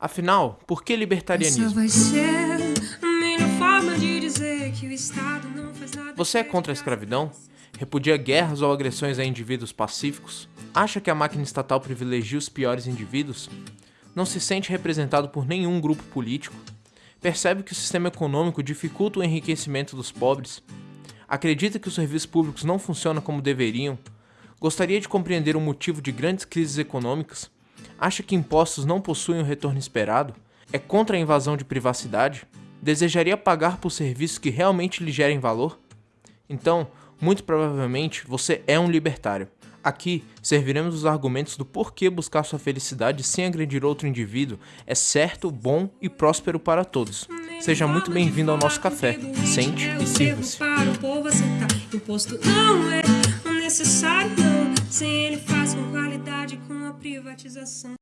Afinal, por que libertarianismo? Você é contra a escravidão? Repudia guerras ou agressões a indivíduos pacíficos? Acha que a máquina estatal privilegia os piores indivíduos? Não se sente representado por nenhum grupo político? Percebe que o sistema econômico dificulta o enriquecimento dos pobres? Acredita que os serviços públicos não funcionam como deveriam? Gostaria de compreender o motivo de grandes crises econômicas? Acha que impostos não possuem o retorno esperado? É contra a invasão de privacidade? Desejaria pagar por serviços que realmente lhe gerem valor? Então, muito provavelmente, você é um libertário. Aqui, serviremos os argumentos do porquê buscar sua felicidade sem agredir outro indivíduo é certo, bom e próspero para todos. Seja muito bem-vindo ao nosso café. Sente e sirva-se. Privatização.